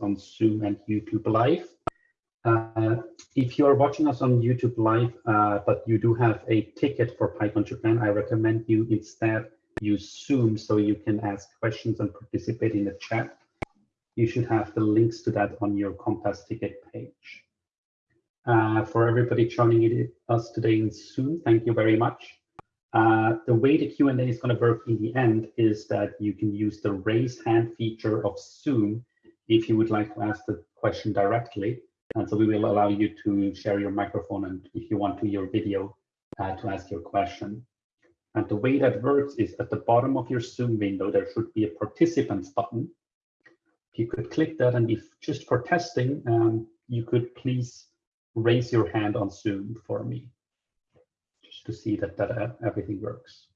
on Zoom and YouTube Live. Uh, if you are watching us on YouTube Live, uh, but you do have a ticket for PyCon Japan, I recommend you instead use Zoom so you can ask questions and participate in the chat. You should have the links to that on your Compass ticket page. Uh, for everybody joining us today in Zoom, thank you very much. Uh, the way the Q&A is going to work in the end is that you can use the raise hand feature of Zoom if you would like to ask the question directly. And so we will allow you to share your microphone and if you want to your video uh, to ask your question. And the way that works is at the bottom of your Zoom window, there should be a participants button. You could click that and if just for testing, um, you could please raise your hand on Zoom for me, just to see that, that uh, everything works.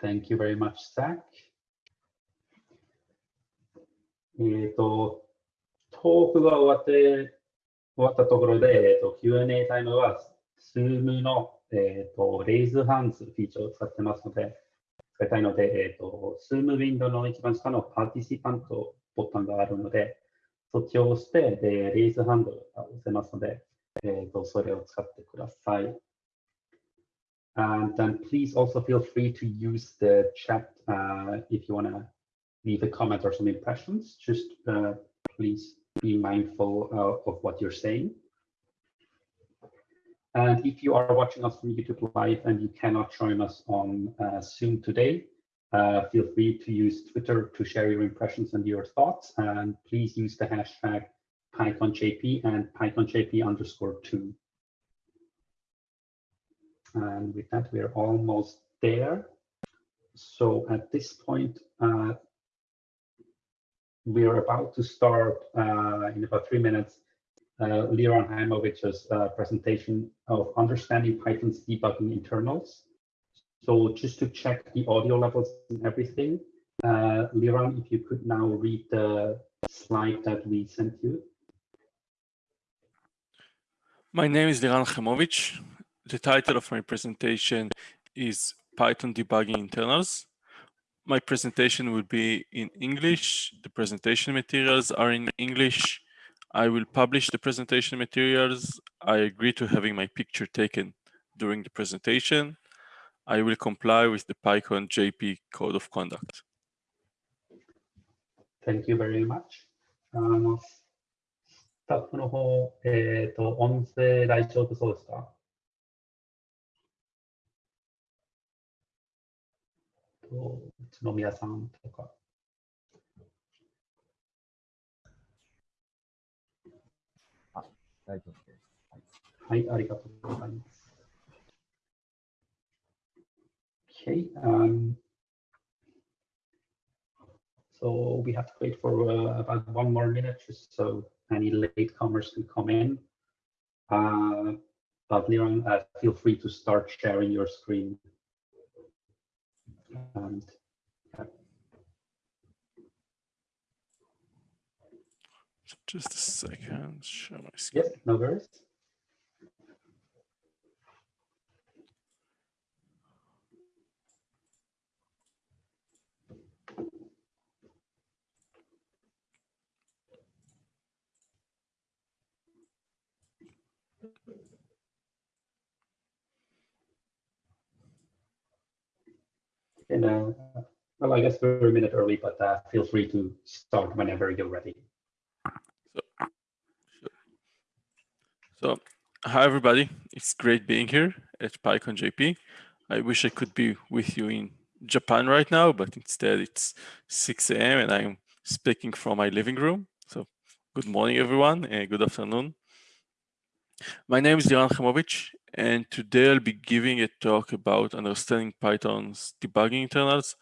Thank you very much, Zach. えっ、と、トークが終わって、終わったところで、えっ、と、Q&A タイムは、Zoom の、えっ、と、レイズハンズフィーチャーを使ってますので、使いたいので、えっ、と、Zoom ウィンドウの一番下のパーティシパントボタンがあるので、そっちを押して、で、レイズハンドが押せますので、えっ、と、それを使ってください。And then please also feel free to use the chat uh, if you want to leave a comment or some impressions. Just uh, please be mindful uh, of what you're saying. And if you are watching us from YouTube Live and you cannot join us on uh, Zoom today, uh, feel free to use Twitter to share your impressions and your thoughts. And please use the hashtag PyConJP and PyConJP underscore two. And with that, we're almost there. So at this point, uh, we are about to start uh, in about three minutes uh, Liran Haimovich's uh, presentation of understanding Python's debugging internals. So just to check the audio levels and everything, uh, Liran, if you could now read the slide that we sent you. My name is Liran Haimovich. The title of my presentation is Python Debugging Internals My presentation will be in English. The presentation materials are in English. I will publish the presentation materials. I agree to having my picture taken during the presentation. I will comply with the PyCon JP Code of Conduct. Thank you very much. あの、スタッフの方、えっ、ー、と、音声大丈夫そうですかと、 um, so we have to wait for uh, about one more minute just so. Any latecomers can come in. Uh, but Liran, uh, feel free to start sharing your screen. And Just a second, share my screen. No worries. And uh, well, I guess we're a minute early, but uh, feel free to start whenever you're ready. So, hi everybody. It's great being here at PyCon JP. I wish I could be with you in Japan right now, but instead it's 6 a.m. and I'm speaking from my living room. So good morning, everyone, and good afternoon. My name is Liran Haimovich, and today I'll be giving a talk about understanding Python's debugging internals,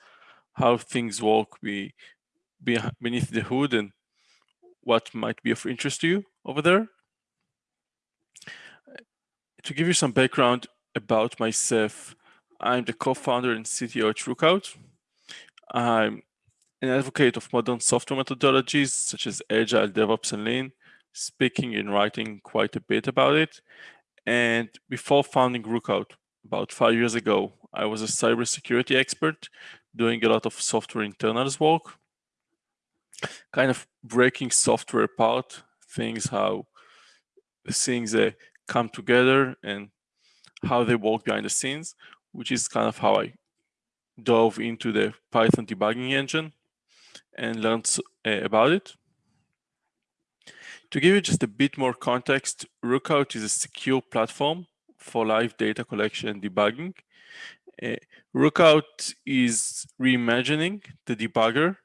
how things work be, be beneath the hood, and what might be of interest to you over there. To give you some background about myself, I'm the co-founder and CTO at Rookout. I'm an advocate of modern software methodologies such as Agile, DevOps, and Lean, speaking and writing quite a bit about it. And before founding Rookout, about five years ago, I was a cybersecurity expert doing a lot of software internals work. kind of breaking software apart, things how things uh, come together and how they work behind the scenes, which is kind of how I dove into the Python debugging engine and learned uh, about it. To give you just a bit more context, Rookout is a secure platform for live data collection and debugging. Uh, Rookout is reimagining the debugger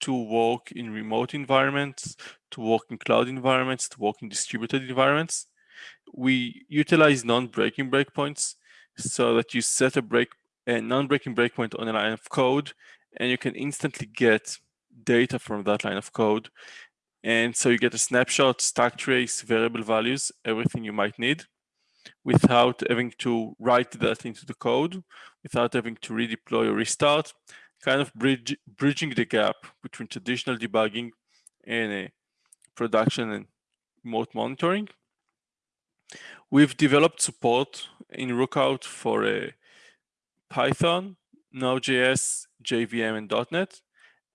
to work in remote environments, to work in cloud environments, to work in distributed environments. We utilize non-breaking breakpoints so that you set a break a non-breaking breakpoint on a line of code and you can instantly get data from that line of code. And so you get a snapshot, stack trace, variable values, everything you might need without having to write that into the code, without having to redeploy or restart, kind of bridge, bridging the gap between traditional debugging and production and remote monitoring. We've developed support in Rookout for a Python, Node.js, JVM, and .NET.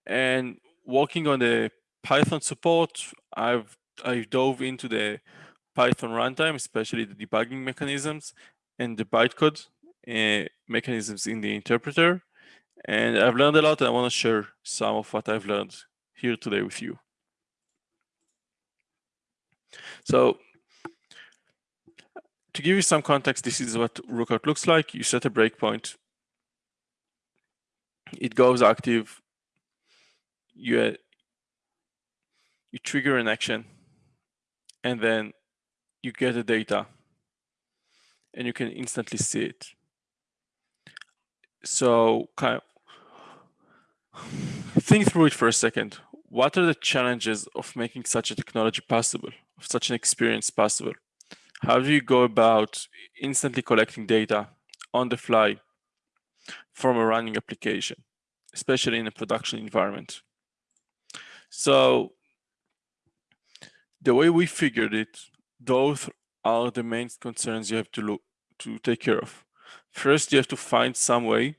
And working on the Python support, I've I dove into the Python runtime, especially the debugging mechanisms and the bytecode uh, mechanisms in the interpreter. And I've learned a lot and I want to share some of what I've learned here today with you. So to give you some context, this is what Rookout looks like. You set a breakpoint. It goes active. You, uh, you trigger an action. And then you get the data. And you can instantly see it. So kind of think through it for a second. What are the challenges of making such a technology possible, of such an experience possible? How do you go about instantly collecting data on the fly from a running application, especially in a production environment? So the way we figured it, those are the main concerns you have to look to take care of. First, you have to find some way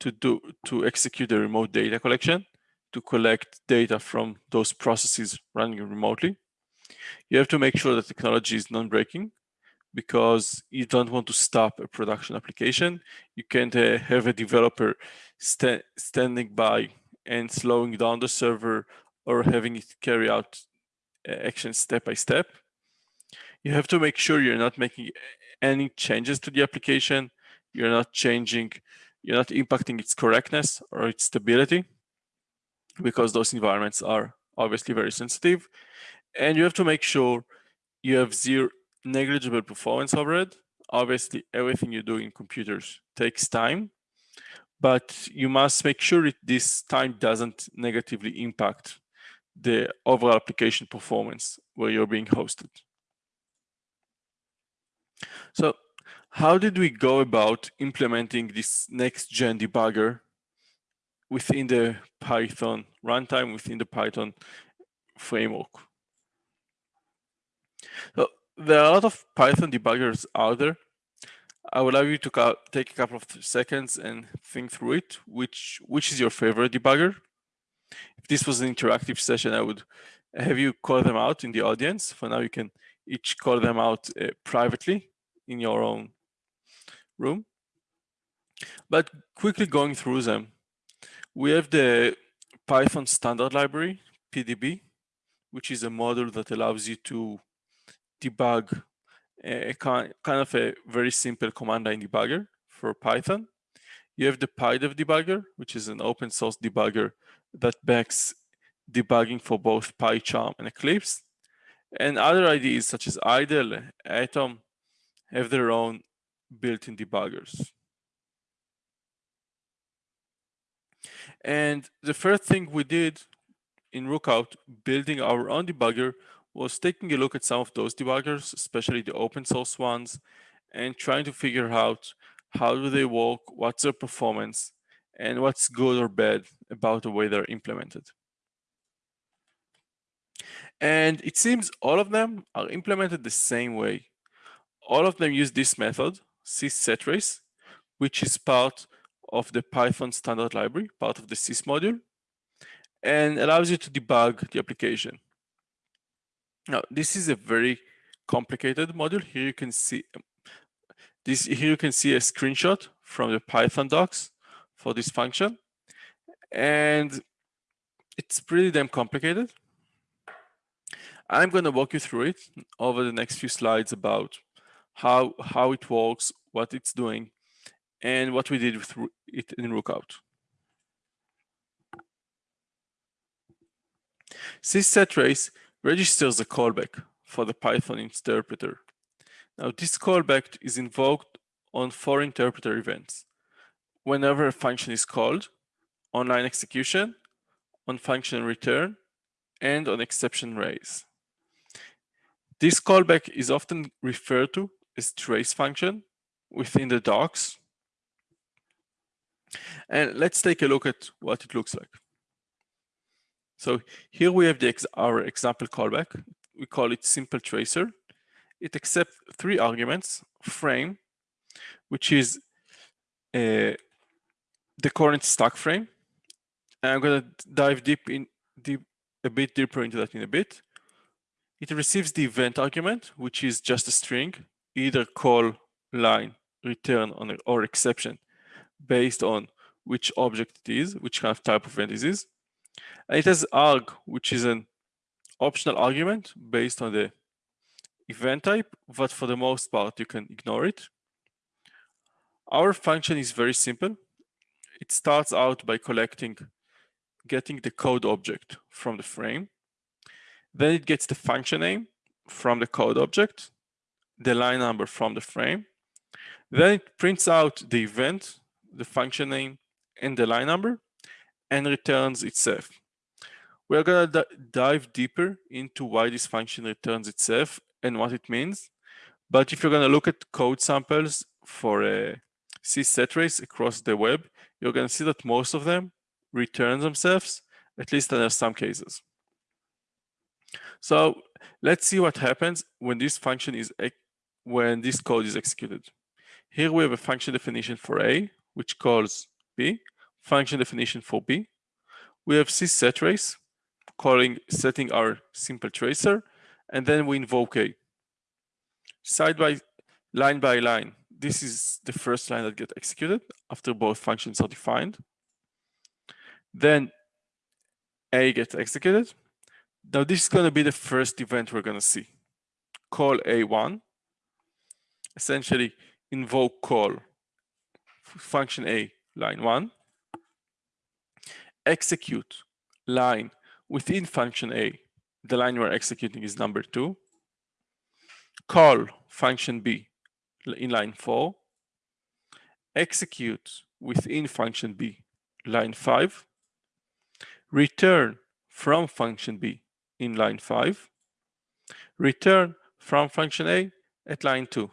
to do to execute a remote data collection to collect data from those processes running remotely. You have to make sure that technology is non-breaking because you don't want to stop a production application. You can't uh, have a developer st standing by and slowing down the server or having it carry out uh, actions step by step. You have to make sure you're not making any changes to the application. You're not changing you're not impacting its correctness or its stability because those environments are obviously very sensitive. And you have to make sure you have zero negligible performance overhead. Obviously, everything you do in computers takes time, but you must make sure that this time doesn't negatively impact the overall application performance where you're being hosted. So how did we go about implementing this next gen debugger within the Python runtime, within the Python framework? So there are a lot of Python debuggers out there. I would like you to take a couple of seconds and think through it. Which which is your favorite debugger? If this was an interactive session, I would have you call them out in the audience. For now, you can each call them out uh, privately in your own room. But quickly going through them, we have the Python standard library, PDB, which is a module that allows you to debug eh, a kind of a very simple command line debugger for Python. You have the PyDev debugger, which is an open source debugger that backs debugging for both PyCharm and Eclipse. And other IDEs such as IDLE, Atom have their own built-in debuggers. And the first thing we did in Rookout, building our own debugger, was taking a look at some of those debuggers, especially the open source ones, and trying to figure out how do they work, what's their performance, and what's good or bad about the way they're implemented. And it seems all of them are implemented the same way. All of them use this method, sys.settrace, which is part of the Python standard library, part of the sys module. and allows you to debug the application. Now, this is a very complicated module. Here you can see um, this. Here you can see a screenshot from the Python docs for this function, and it's pretty damn complicated. I'm going to walk you through it over the next few slides about how how it works, what it's doing, and what we did with it in Rookout. sys.settrace registers a callback for the Python interpreter. Now this callback is invoked on four interpreter events. Whenever a function is called, online execution, on function return, and on exception raise. This callback is often referred to as trace function within the docs. And let's take a look at what it looks like. So here we have the ex our example callback. We call it simple tracer. It accepts three arguments, frame, which is uh, the current stack frame. And I'm going to dive deep in deep, a bit deeper into that in a bit. It receives the event argument, which is just a string, either call, line, return, on, or exception, based on which object it is, which kind of type of event it is. And it has arg, which is an optional argument based on the event type, but for the most part, you can ignore it. Our function is very simple. It starts out by collecting, getting the code object from the frame. Then it gets the function name from the code object, the line number from the frame. Then it prints out the event, the function name, and the line number, and returns itself. We're going to dive deeper into why this function returns itself and what it means. But if you're going to look at code samples for a sys.settrace across the web, you're going to see that most of them return themselves, at least in some cases. So let's see what happens when this function is when this code is executed. Here we have a function definition for A, which calls B, function definition for B. We have sys.settrace, calling setting our simple tracer, and then we invoke a side by line by line. This is the first line that gets executed after both functions are defined. Then a gets executed. Now this is going to be the first event we're going to see. Call a1, essentially invoke call function a line 1, execute line within function A, the line we're executing is number two. Call function B in line four. Execute within function B, line five. Return from function B in line five. Return from function A at line two.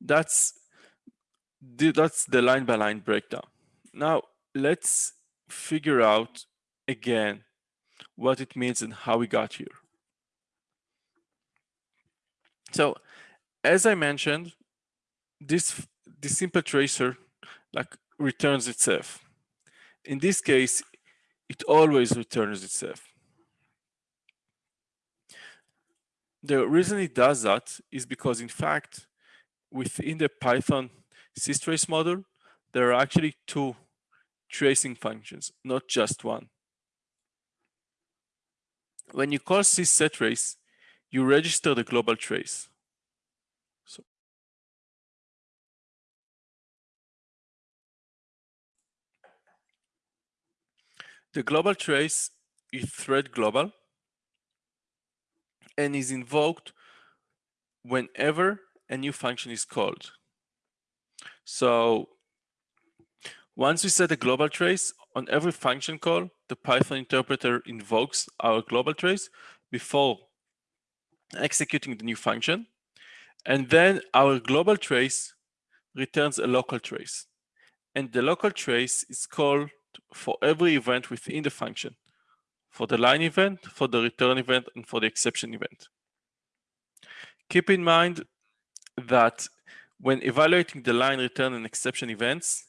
That's the, that's the line by line breakdown. Now let's figure out again what it means and how we got here. So as I mentioned, this, this simple tracer like returns itself. In this case, it always returns itself. The reason it does that is because in fact, within the Python systrace model, there are actually two tracing functions, not just one. When you call sys.settrace, you register the global trace. So the global trace is thread global and is invoked whenever a new function is called. So once we set a global trace on every function call, the Python interpreter invokes our global trace before executing the new function. And then our global trace returns a local trace. And the local trace is called for every event within the function, for the line event, for the return event, and for the exception event. Keep in mind that when evaluating the line return and exception events,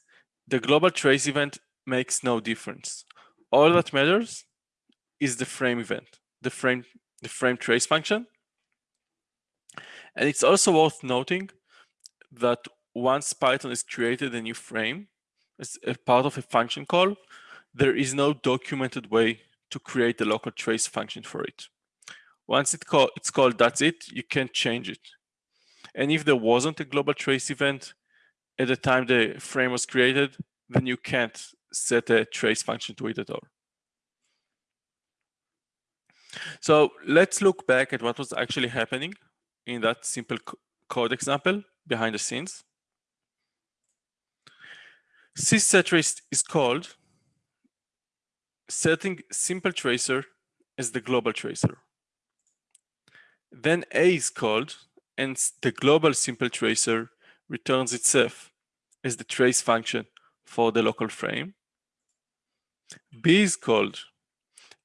the global trace event makes no difference. all that matters is the frame event, the frame, the frame trace function. And it's also worth noting that once Python has created a new frame as a part of a function call, there is no documented way to create a local trace function for it. Once it call, it's called, that's it, you can't change it. And if there wasn't a global trace event at the time the frame was created, then you can't set a trace function to it at all. So let's look back at what was actually happening in that simple code example behind the scenes. sys.settrace is called setting simple tracer as the global tracer. Then A is called and the global simple tracer returns itself as the trace function for the local frame. B is called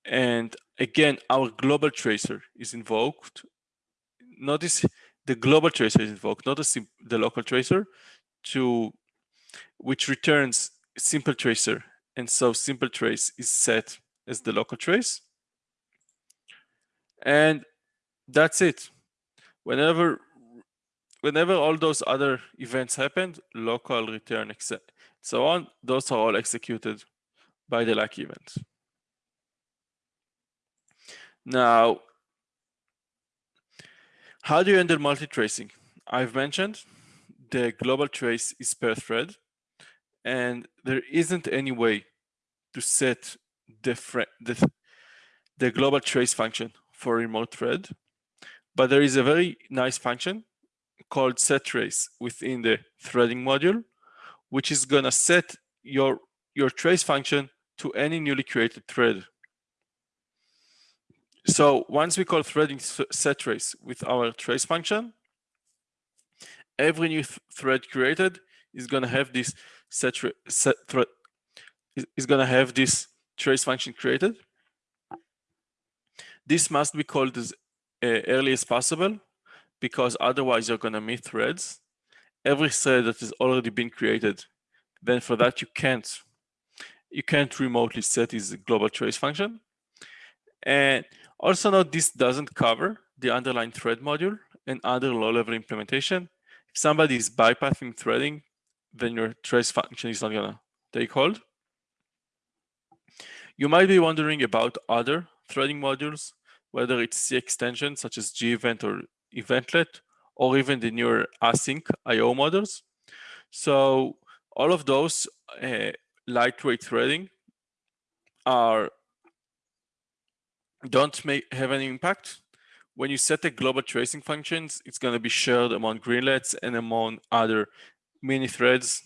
and again our global tracer is invoked. Notice the global tracer is invoked, not the, the local tracer to which returns simple tracer and so simple trace is set as the local trace. And that's it. Whenever whenever all those other events happened, local return so on, those are all executed by the like event. Now, how do you handle multi-tracing? I've mentioned the global trace is per thread and there isn't any way to set the, the, the global trace function for remote thread, but there is a very nice function called set trace within the threading module, which is gonna set your, your trace function to any newly created thread. So once we call threading set trace with our trace function, every new th thread created is going to have this set, set thread is going to have this trace function created. This must be called as uh, early as possible because otherwise you're going to miss threads. Every thread that has already been created, then for that you can't you can't remotely set this global trace function. And also note this doesn't cover the underlying thread module and other low-level implementation. If somebody is bypassing threading, then your trace function is not gonna take hold. You might be wondering about other threading modules, whether it's C extensions such as gevent or eventlet, or even the newer async IO models. So all of those uh, lightweight threading are don't make have any impact. When you set the global tracing functions, it's going to be shared among greenlets and among other mini threads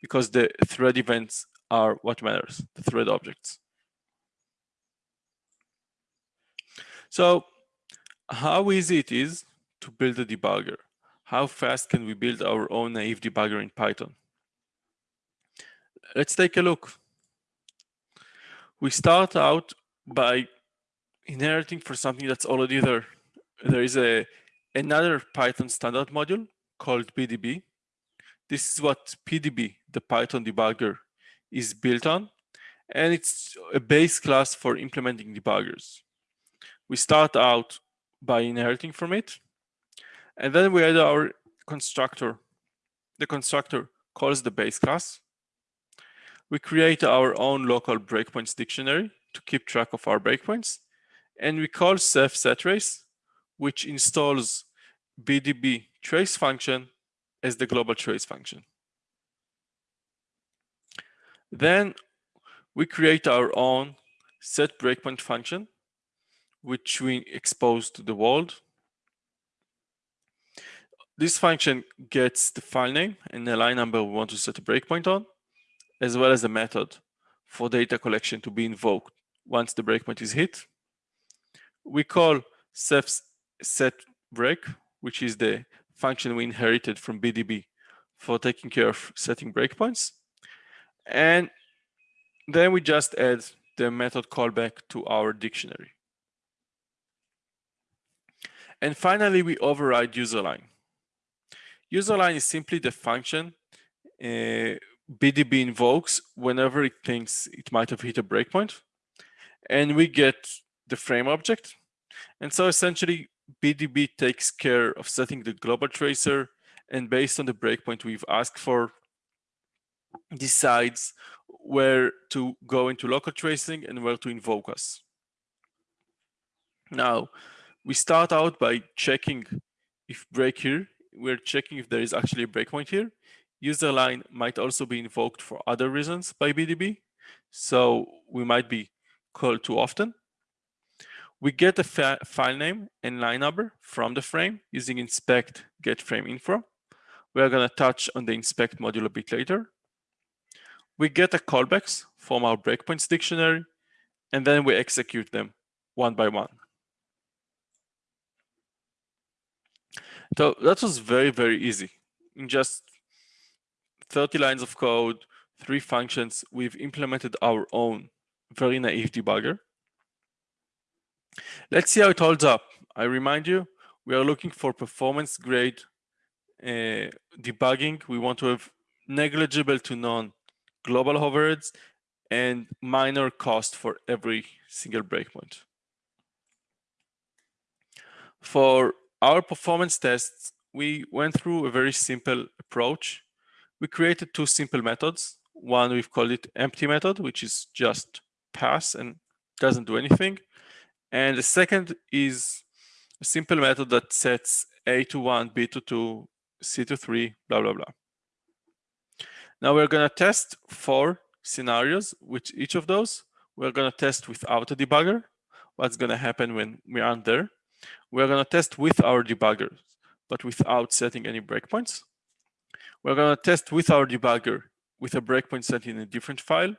because the thread events are what matters, the thread objects. So how easy it is to build a debugger? How fast can we build our own naive debugger in Python? Let's take a look. We start out by inheriting for something that's already there. There is a another Python standard module called BDB. This is what PDB, the Python debugger, is built on. And it's a base class for implementing debuggers. We start out by inheriting from it. And then we add our constructor. The constructor calls the base class. We create our own local breakpoints dictionary to keep track of our breakpoints. And we call ceph settrace, which installs BDB trace function as the global trace function. Then we create our own set breakpoint function, which we expose to the world. This function gets the file name and the line number we want to set a breakpoint on, as well as a method for data collection to be invoked once the breakpoint is hit. We call set break, which is the function we inherited from BDB for taking care of setting breakpoints. And then we just add the method callback to our dictionary. And finally, we override userline. Userline is simply the function uh, BDB invokes whenever it thinks it might have hit a breakpoint. And we get the frame object. And so essentially, BDB takes care of setting the global tracer and based on the breakpoint we've asked for, decides where to go into local tracing and where to invoke us. Now, we start out by checking if break here, we're checking if there is actually a breakpoint here. User line might also be invoked for other reasons by BDB. So we might be called too often. We get a file name and line number from the frame using inspect get frame info. We're going to touch on the inspect module a bit later. We get a callbacks from our breakpoints dictionary, and then we execute them one by one. So that was very, very easy. In just 30 lines of code, three functions, we've implemented our own very naive debugger. Let's see how it holds up. I remind you, we are looking for performance grade uh, debugging. We want to have negligible to none global overheads and minor cost for every single breakpoint. For our performance tests, we went through a very simple approach. We created two simple methods. One, we've called it empty method, which is just pass and doesn't do anything. And the second is a simple method that sets A to 1, B to 2, C to 3, blah, blah, blah. Now we're going to test four scenarios, which each of those we're going to test without a debugger. What's going to happen when we aren't there? We're going to test with our debugger, but without setting any breakpoints. We're going to test with our debugger with a breakpoint set in a different file.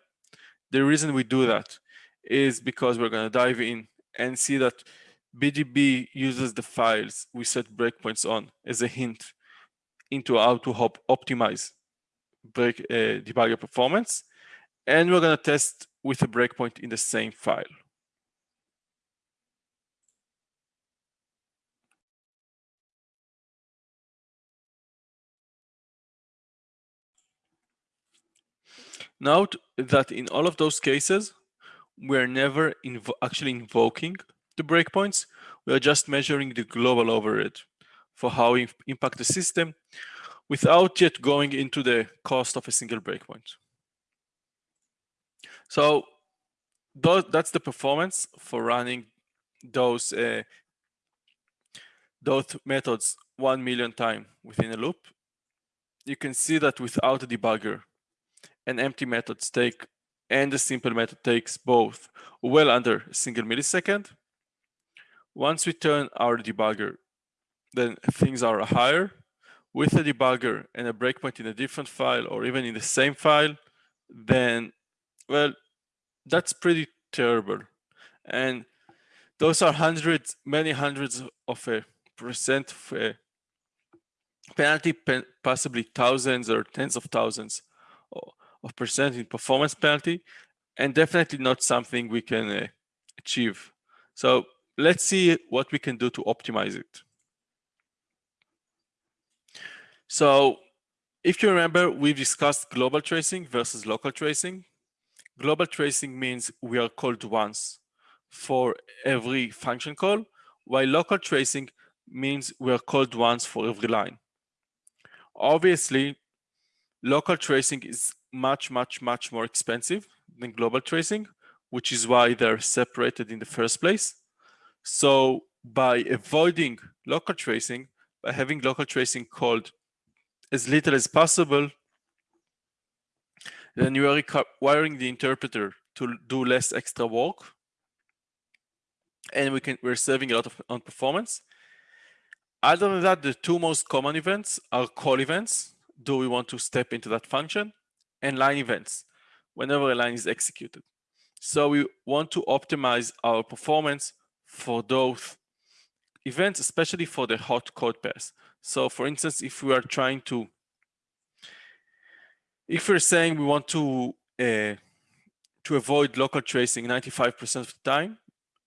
The reason we do that is because we're going to dive in and see that BDB uses the files we set breakpoints on as a hint into how to help optimize break uh, debugger performance. And we're going to test with a breakpoint in the same file. Note that in all of those cases, we're never invo actually invoking the breakpoints. We are just measuring the global overhead for how it impact the system without yet going into the cost of a single breakpoint. So that's the performance for running those uh, those methods one million times within a loop. You can see that without a debugger, an empty method take and a simple method takes both well under a single millisecond. Once we turn our debugger, then things are higher. With a debugger and a breakpoint in a different file or even in the same file, then, well, that's pretty terrible. And those are hundreds, many hundreds of a percent of a penalty, possibly thousands or tens of thousands of percent in performance penalty, and definitely not something we can uh, achieve. So let's see what we can do to optimize it. So if you remember, we've discussed global tracing versus local tracing. Global tracing means we are called once for every function call, while local tracing means we are called once for every line. Obviously, local tracing is much, much, much more expensive than global tracing, which is why they're separated in the first place. So by avoiding local tracing, by having local tracing called as little as possible, then you are requiring the interpreter to do less extra work. And we can, we're saving a lot of on performance. Other than that, the two most common events are call events. Do we want to step into that function? And line events whenever a line is executed. So we want to optimize our performance for those events, especially for the hot code pass. So for instance, if we are trying to, if we're saying we want to uh, to avoid local tracing 95% of the time,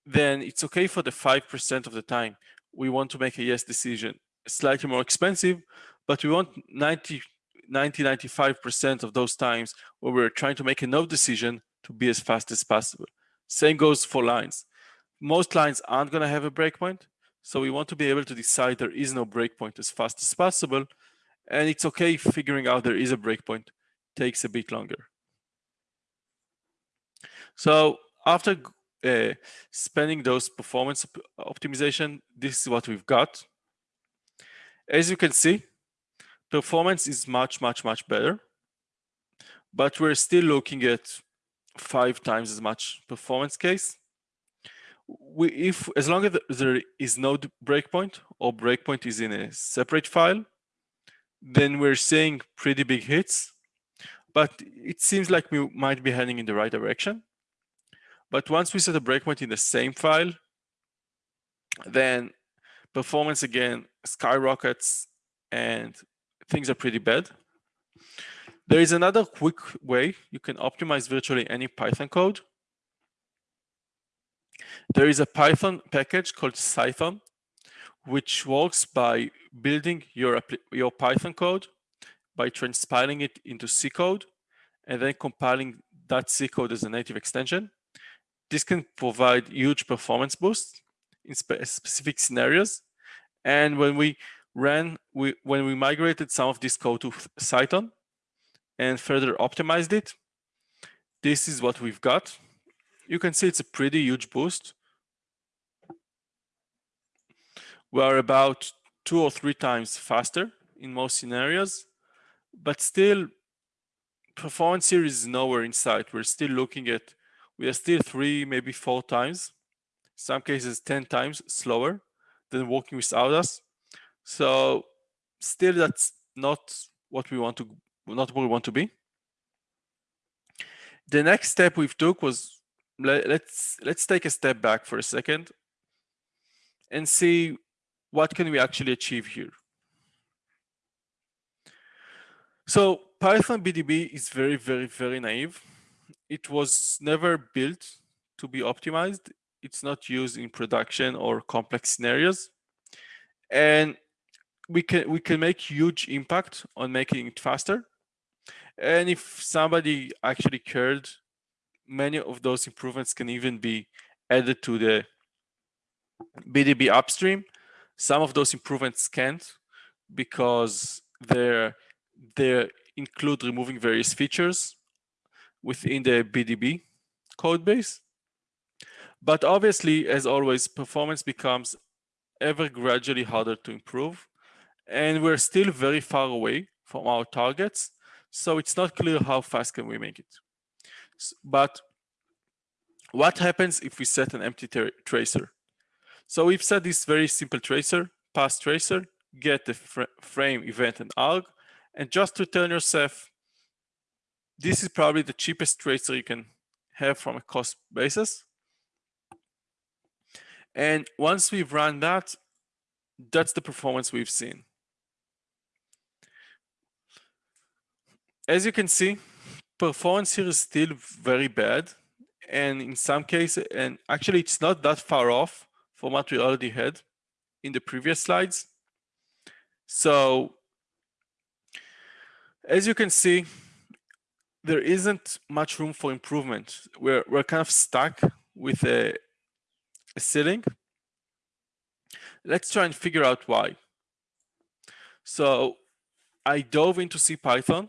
then it's okay for the 5% of the time we want to make a yes decision. Slightly more expensive, but we want 90 90, 95% of those times where we're trying to make a node decision to be as fast as possible. Same goes for lines. Most lines aren't going to have a breakpoint. So we want to be able to decide there is no breakpoint as fast as possible. And it's okay figuring out there is a breakpoint takes a bit longer. So after uh, spending those performance optimization, this is what we've got. As you can see, performance is much, much, much better. But we're still looking at five times as much performance case. We, if as long as there is no breakpoint or breakpoint is in a separate file, then we're seeing pretty big hits. But it seems like we might be heading in the right direction. But once we set a breakpoint in the same file, then performance again skyrockets and things are pretty bad. There is another quick way you can optimize virtually any Python code. There is a Python package called Cython, which works by building your, your Python code by transpiling it into C code and then compiling that C code as a native extension. This can provide huge performance boosts in spe specific scenarios. And when we ran, we, when we migrated some of this code to Cython, and further optimized it, this is what we've got. You can see it's a pretty huge boost. We are about two or three times faster in most scenarios, but still performance here is nowhere in sight. We're still looking at, we are still three, maybe four times, some cases 10 times slower than working without us. So still that's not what we want to not where we want to be. The next step we've took was let, let's let's take a step back for a second and see what can we actually achieve here. So Python BDB is very, very, very naive. It was never built to be optimized. It's not used in production or complex scenarios. And we can we can make huge impact on making it faster and if somebody actually cared, many of those improvements can even be added to the BDB upstream. Some of those improvements can't because they're, they include removing various features within the BDB code base. But obviously, as always, performance becomes ever gradually harder to improve. And we're still very far away from our targets. So it's not clear how fast can we make it. But what happens if we set an empty tracer? So we've set this very simple tracer, pass tracer, get the fr frame, event, and arg, and just return your Ceph. This is probably the cheapest tracer you can have from a cost basis. And once we've run that, that's the performance we've seen. As you can see, performance here is still very bad. And in some cases, and actually it's not that far off from what we already had in the previous slides. So as you can see, there isn't much room for improvement. We're, we're kind of stuck with a, a ceiling. Let's try and figure out why. So I dove into CPython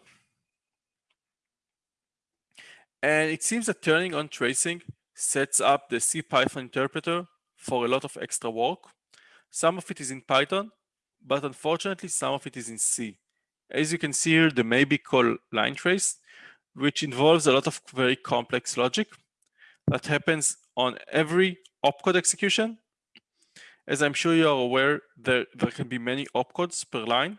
and it seems that turning on tracing sets up the CPython interpreter for a lot of extra work. Some of it is in Python, but unfortunately, some of it is in C. As you can see here, the maybe call line trace, which involves a lot of very complex logic that happens on every opcode execution. As I'm sure you are aware, there, there can be many opcodes per line.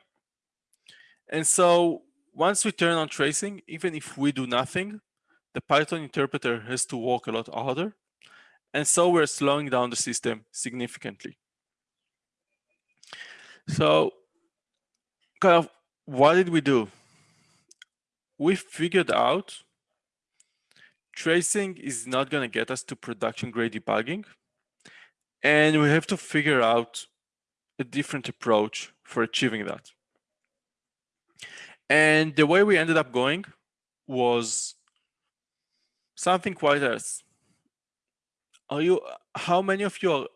And so once we turn on tracing, even if we do nothing, the Python interpreter has to work a lot harder. And so we're slowing down the system significantly. So kind of what did we do? We figured out tracing is not going to get us to production grade debugging. And we have to figure out a different approach for achieving that. And the way we ended up going was something quite else. Are you, how many of you are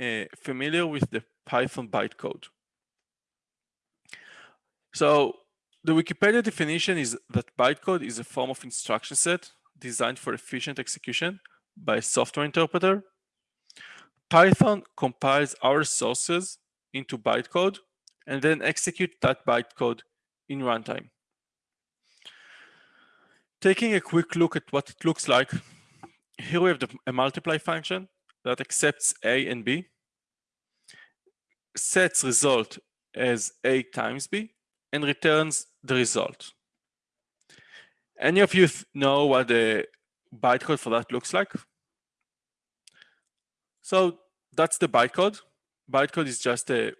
uh, familiar with the Python bytecode? So the Wikipedia definition is that bytecode is a form of instruction set designed for efficient execution by a software interpreter. Python compiles our sources into bytecode and then execute that bytecode in runtime. Taking a quick look at what it looks like, here we have the, a multiply function that accepts a and b, sets result as a times b, and returns the result. Any of you know what the bytecode for that looks like? So that's the bytecode. Bytecode is just a,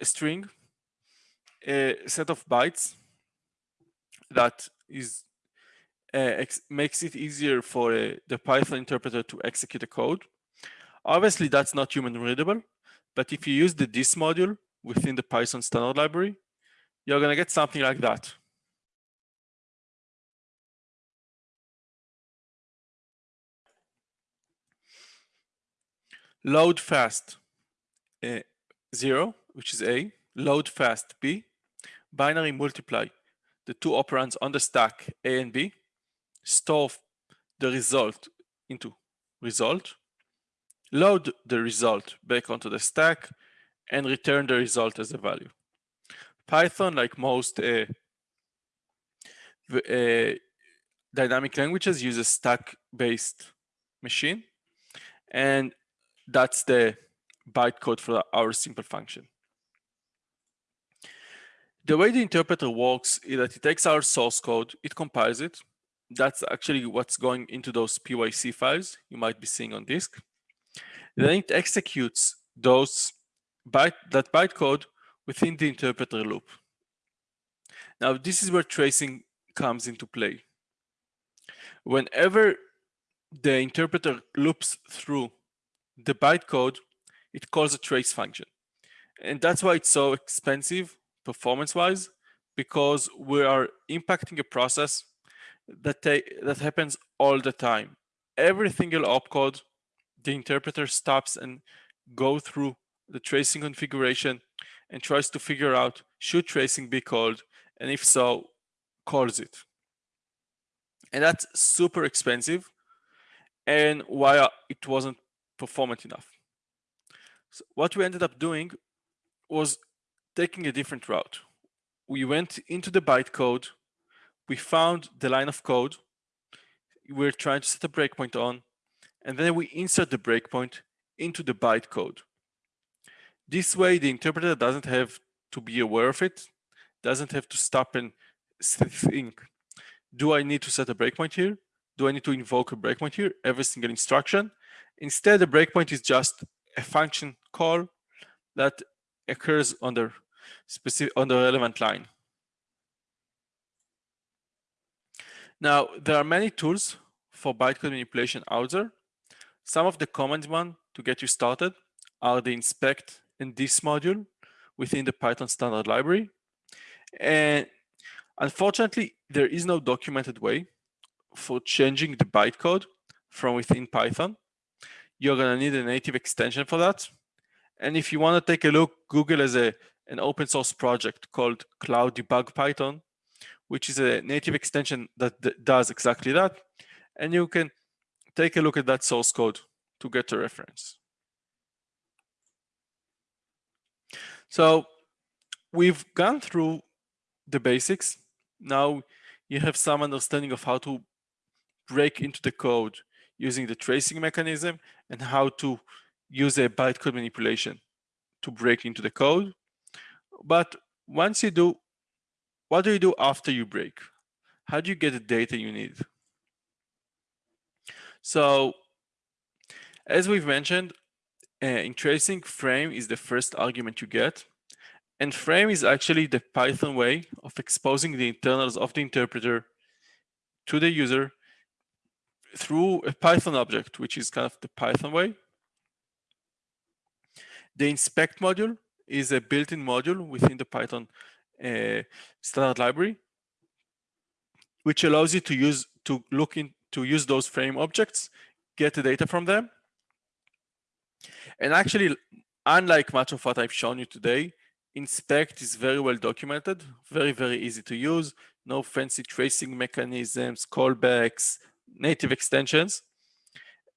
a string, a set of bytes that is makes it easier for uh, the Python interpreter to execute a code. Obviously, that's not human readable, but if you use the dis module within the Python standard library, you're going to get something like that. Load fast uh, 0, which is A, load fast B, binary multiply the two operands on the stack A and B, store the result into result, load the result back onto the stack, and return the result as a value. Python, like most uh, uh, dynamic languages, uses stack-based machine, and that's the bytecode for our simple function. The way the interpreter works is that it takes our source code, it compiles it. That's actually what's going into those PYC files you might be seeing on disk. Then it executes those byte, that bytecode within the interpreter loop. Now, this is where tracing comes into play. Whenever the interpreter loops through the bytecode, it calls a trace function. And that's why it's so expensive performance-wise, because we are impacting a process that, that happens all the time. Every single opcode, the interpreter stops and go through the tracing configuration and tries to figure out should tracing be called, and if so, calls it. And that's super expensive and why it wasn't performant enough. So what we ended up doing was taking a different route. We went into the bytecode, we found the line of code, we're trying to set a breakpoint on, and then we insert the breakpoint into the bytecode. This way, the interpreter doesn't have to be aware of it, doesn't have to stop and think, do I need to set a breakpoint here? Do I need to invoke a breakpoint here? Every single instruction. Instead, the breakpoint is just a function call that occurs on the specific on the relevant line. Now, there are many tools for bytecode manipulation out there. Some of the common ones to get you started are the inspect and dis module within the Python standard library. And unfortunately, there is no documented way for changing the bytecode from within Python. You're going to need a native extension for that. And if you want to take a look, Google has a, an open source project called Cloud Debug Python, which is a native extension that does exactly that. And you can take a look at that source code to get a reference. So we've gone through the basics. Now you have some understanding of how to break into the code using the tracing mechanism and how to use a bytecode manipulation to break into the code. But once you do, what do you do after you break? How do you get the data you need? So as we've mentioned, uh, in tracing, frame is the first argument you get. And frame is actually the Python way of exposing the internals of the interpreter to the user through a Python object, which is kind of the Python way. The inspect module is a built-in module within the Python standard library, which allows you to use to look in to use those frame objects, get the data from them. And actually, unlike much of what I've shown you today, inspect is very well documented, very, very easy to use, no fancy tracing mechanisms, callbacks, native extensions.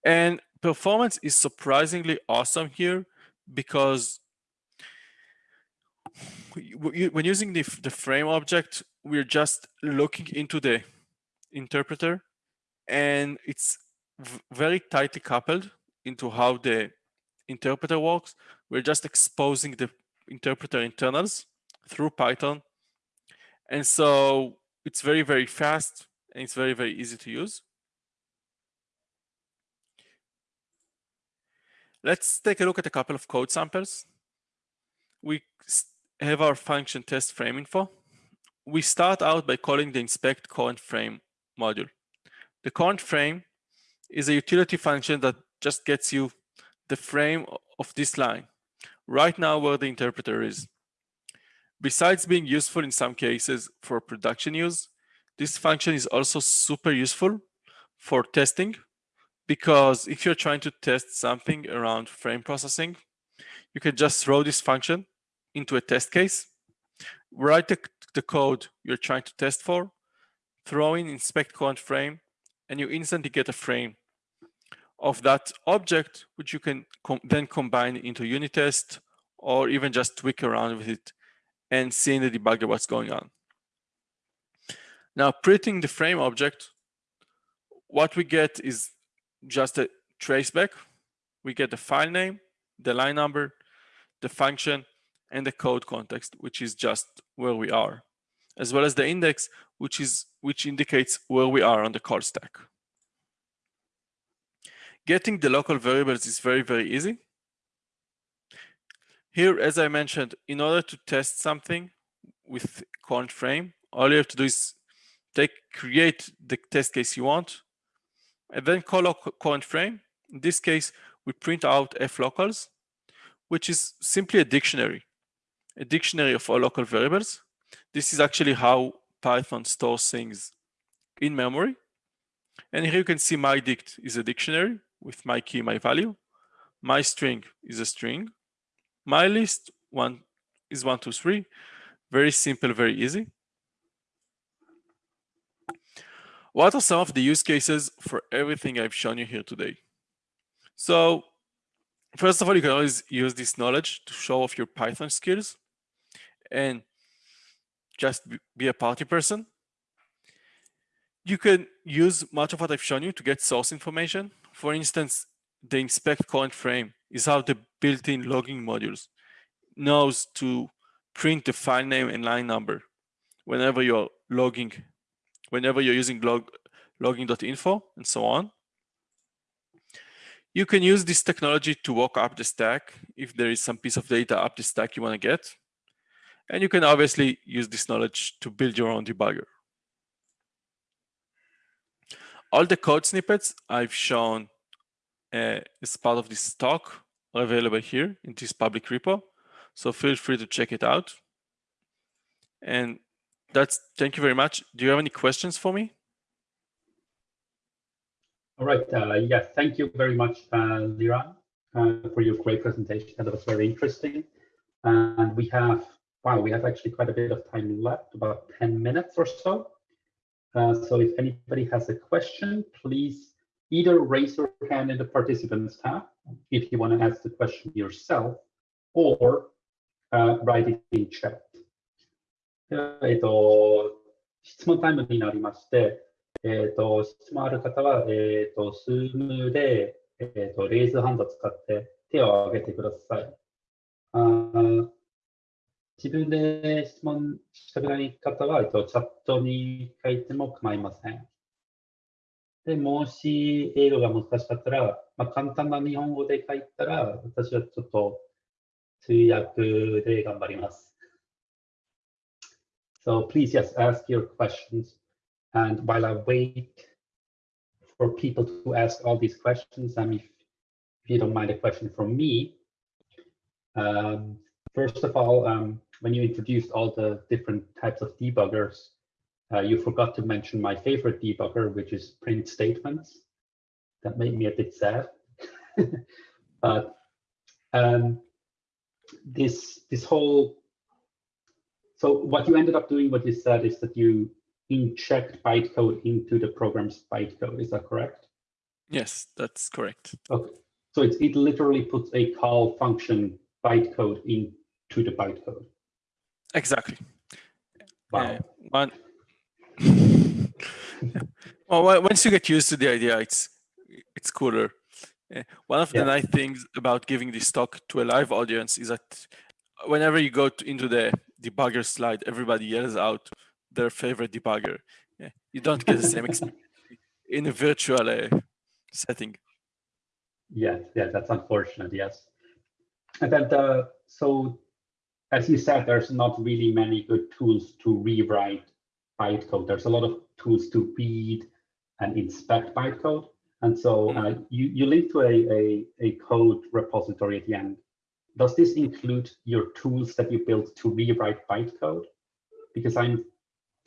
And performance is surprisingly awesome here because when using the, the frame object, we're just looking into the interpreter and it's very tightly coupled into how the interpreter works. We're just exposing the interpreter internals through Python. And so it's very, very fast and it's very, very easy to use. Let's take a look at a couple of code samples. We have our function test frame info. We start out by calling the inspect current frame module. The current frame is a utility function that just gets you the frame of this line, right now where the interpreter is. Besides being useful in some cases for production use, this function is also super useful for testing because if you're trying to test something around frame processing, you can just throw this function into a test case, write the, the code you're trying to test for, throw in inspect current frame, and you instantly get a frame of that object, which you can com then combine into unit test or even just tweak around with it and see in the debugger what's going on. Now, printing the frame object, what we get is just a traceback. We get the file name, the line number, the function, and the code context, which is just where we are, as well as the index, which is which indicates where we are on the call stack. Getting the local variables is very, very easy. Here, as I mentioned, in order to test something with current frame, all you have to do is take create the test case you want, and then call current frame. In this case, we print out f_locals, which is simply a dictionary, a dictionary of all local variables. This is actually how Python stores things in memory. And here you can see my dict is a dictionary with my key, my value. My string is a string. My list one is one, two, three. Very simple, very easy. What are some of the use cases for everything I've shown you here today? So first of all, you can always use this knowledge to show off your Python skills and just be a party person. You can use much of what I've shown you to get source information. For instance, the inspect current frame is how the built-in logging modules knows to print the file name and line number whenever you're logging whenever you're using log, logging.info and so on. You can use this technology to walk up the stack if there is some piece of data up the stack you want to get. And you can obviously use this knowledge to build your own debugger. All the code snippets I've shown uh, as part of this talk are available here in this public repo. So feel free to check it out. And that's thank you very much. Do you have any questions for me? All right. Uh, yes, thank you very much, uh, Liran, uh, for your great presentation. That was very interesting. And we have, wow, we have actually quite a bit of time left, about 10 minutes or so. Uh, so if anybody has a question, please either raise your hand in the participants tab if you want to ask the question yourself, or uh, write it in chat. えっと、質問タイムになりまして、えっと、質問ある方は、えっと、スームで、えっと、レイズハンドを使って手を挙げてください。 あ自分で質問したくない方は、えっと、チャットに書いても構いません。で、もし英語が難しかったら、まあ、簡単な日本語で書いたら、私はちょっと通訳で頑張ります。So please just ask your questions. And while I wait for people to ask all these questions, I mean, if, if you don't mind a question from me, um, first of all, um, when you introduced all the different types of debuggers, uh, you forgot to mention my favorite debugger, which is print statements. That made me a bit sad. but um, this this whole so what you ended up doing, what you said, is that you inject bytecode into the program's bytecode. Is that correct? Yes, that's correct. Okay. So it, it literally puts a call function bytecode into the bytecode. Exactly. Wow. Uh, one, well, once you get used to the idea, it's it's cooler. Uh, one of Yeah. the nice things about giving this talk to a live audience is that whenever you go to, into the debugger slide, everybody yells out their favorite debugger. Yeah, you don't get the same experience in a virtual uh, setting. Yeah, yeah, that's unfortunate, yes. And then the, so as you said, there's not really many good tools to rewrite bytecode. There's a lot of tools to read and inspect bytecode. And so uh, you, you link to a, a, a code repository at the end. Does this include your tools that you built to rewrite bytecode? Because I'm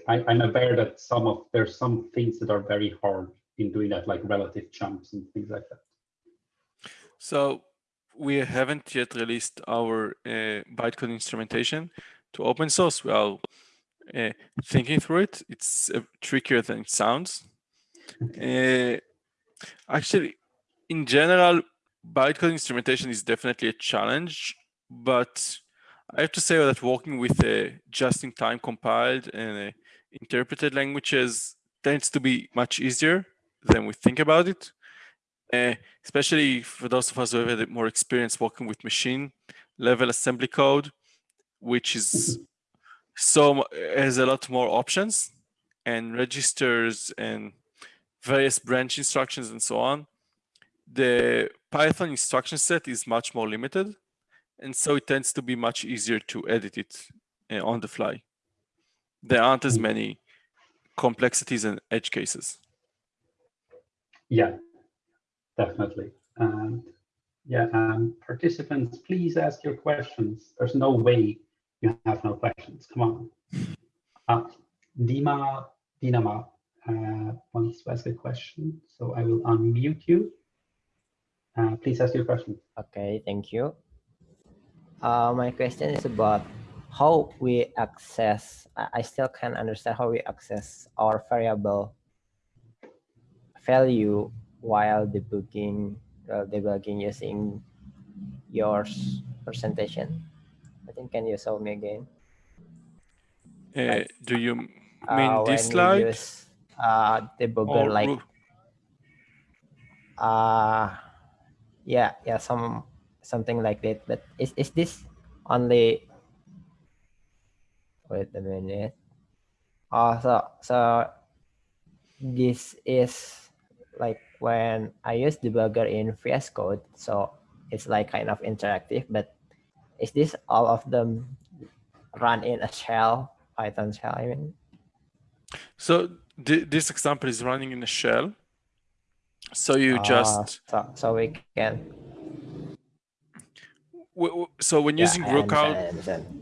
I, I'm aware that some of there's some things that are very hard in doing that, like relative jumps and things like that. So we haven't yet released our uh, bytecode instrumentation to open source. We are uh, thinking through it. It's uh, trickier than it sounds. Uh, actually, in general, bytecode instrumentation is definitely a challenge, but I have to say that working with a just-in-time compiled and uh, interpreted languages tends to be much easier than we think about it. Uh, especially for those of us who have had more experience working with machine level assembly code, which is so has a lot more options and registers and various branch instructions and so on. The Python instruction set is much more limited, and so it tends to be much easier to edit it uh, on the fly. There aren't as many complexities and edge cases. Yeah, definitely. And yeah, um, participants, please ask your questions. There's no way you have no questions. Come on. Uh, Dima Dinama uh, wants to ask a question, so I will unmute you. Uh, please ask your question. Okay, thank you. Uh, my question is about how we access, I still can't understand how we access our variable value while debugging, while debugging using your presentation. I think, can you show me again? Uh, do you mean Uh, this slide? use uh, debugger or like, Ru- uh, yeah, yeah, some something like that. But is is this only? Wait a minute. Oh, so so this is like when I use debugger in VS Code, so it's like kind of interactive. But is this all of them run in a shell, Python shell? I mean, So th this example is running in a shell. So you Ah, just so so we can so when Yeah, using Rookout,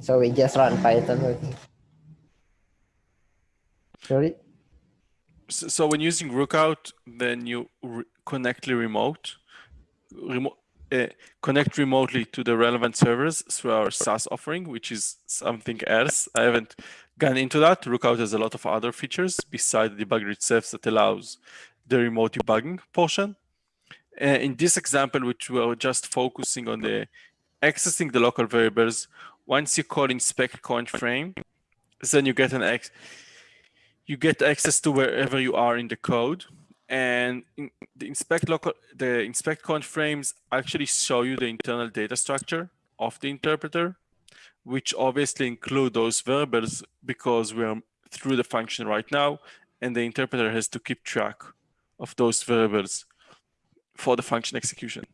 So we just run Python. with- Sorry? So, so when using Rookout, then you re connectly remote, remo uh, connect remotely to the relevant servers through our SaaS offering, which is something else. I haven't gone into that. Rookout has a lot of other features besides the debugger itself that allows the remote debugging portion. Uh, in this example, which we are just focusing on the accessing the local variables, once you call inspect current frame, then you get an X, you get access to wherever you are in the code. And in the inspect local, the inspect current frames actually show you the internal data structure of the interpreter, which obviously include those variables because we're through the function right now, and the interpreter has to keep track of those variables for the function execution.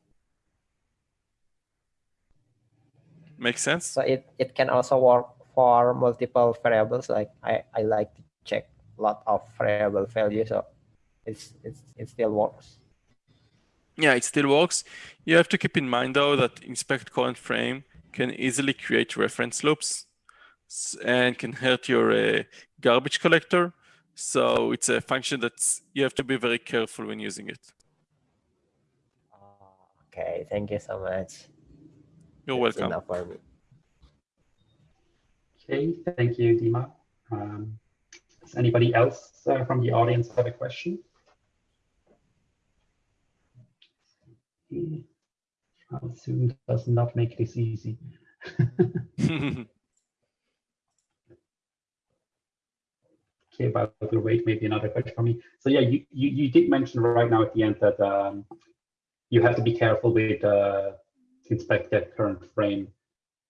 Make sense? So it, it can also work for multiple variables. Like I, I like lot of variable values. So it's, it's, it still works. Yeah, it still works. You have to keep in mind though that inspect current frame can easily create reference loops. and can hurt your uh, garbage collector. So it's a function that you have to be very careful when using it. Okay, thank you so much. You're That's welcome. for me. Okay, thank you, Dima. Um, does anybody else uh, from the audience have a question? How Zoom does not make this easy. Okay, but we'll wait maybe another question for me. So yeah, you, you, you did mention right now at the end that um, you have to be careful with uh, inspect that current frame.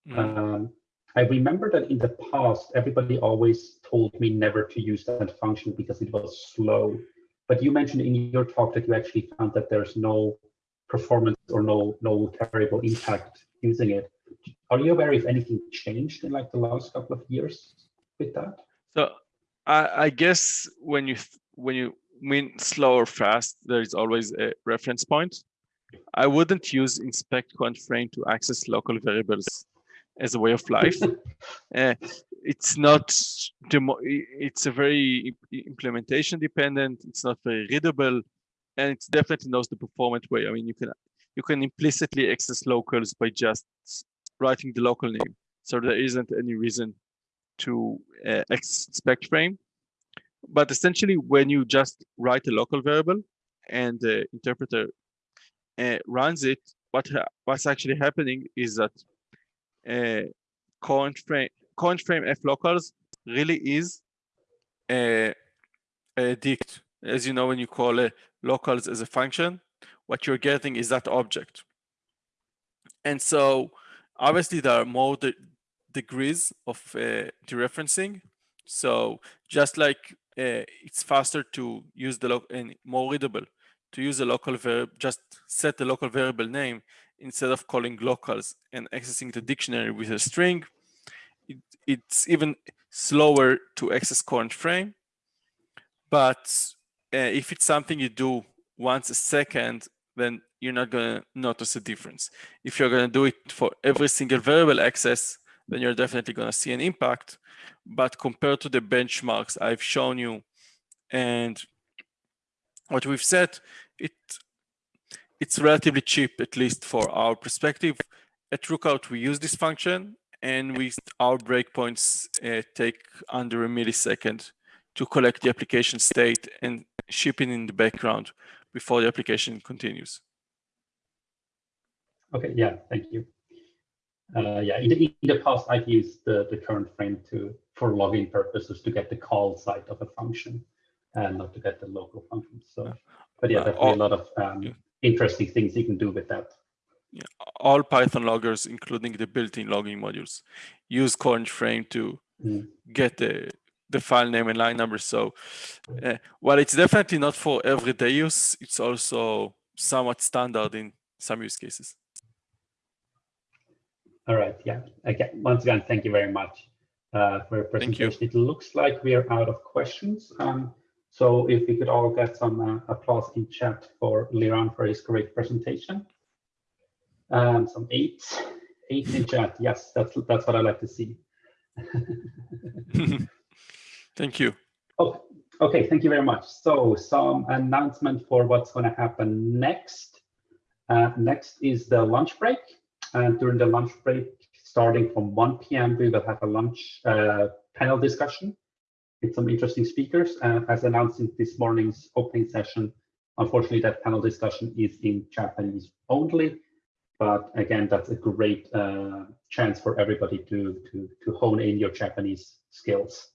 Mm. Um, I remember that in the past, everybody always told me never to use that function because it was slow. But you mentioned in your talk that you actually found that there's no performance or no no terrible impact using it. Are you aware if anything changed in like the last couple of years with that? So I, I guess when you when you mean slow or fast, there is always a reference point. I wouldn't use inspect current frame to access local variables as a way of life. Uh, it's not it's a very implementation dependent. It's not very readable, and it's definitely not the performant way. I mean, you can you can implicitly access locals by just writing the local name. So there isn't any reason to uh, expect frame. But essentially, when you just write a local variable and the interpreter uh, runs it, what ha- what's actually happening is that uh, current frame current frame f locals really is a, a dict. As you know, when you call a locals as a function, what you're getting is that object. And so obviously there are more de- degrees of uh, dereferencing. So just like uh, it's faster to use the and more readable to use a local verb, just set the local variable name instead of calling locals and accessing the dictionary with a string. It, it's even slower to access current frame. But uh, if it's something you do once a second, then you're not going to notice a difference. If you're going to do it for every single variable access, then you're definitely going to see an impact. But compared to the benchmarks I've shown you and what we've said, it it's relatively cheap, at least for our perspective. At Rookout, we use this function, and we our breakpoints uh, take under a millisecond to collect the application state and ship it in the background before the application continues. Okay, yeah, thank you. Uh, yeah, in the, in the past, I've used the, the current frame to for login purposes to get the call side of a function and not to get the local function. So, but yeah, Uh, definitely a lot of um, yeah. interesting things you can do with that. All Python loggers, including the built-in logging modules, use current frame to Mm. get the the file name and line number. So, uh, while it's definitely not for everyday use, it's also somewhat standard in some use cases. All right, yeah. Again, once again, thank you very much uh, for your Thank you. presentation. It looks like we are out of questions. Um, so if we could all get some uh, applause in chat for Liran for his great presentation. Um, some eight, eight in chat. Yes, that's that's what I like to see. Thank you. Oh, okay. Thank you very much. So some announcement for what's going to happen next. Uh, next is the lunch break. And during the lunch break, starting from 1 p.m., we will have a lunch uh, panel discussion with some interesting speakers. Uh, as announced in this morning's opening session, unfortunately, that panel discussion is in Japanese only. But again, that's a great uh, chance for everybody to, to, to hone in your Japanese skills.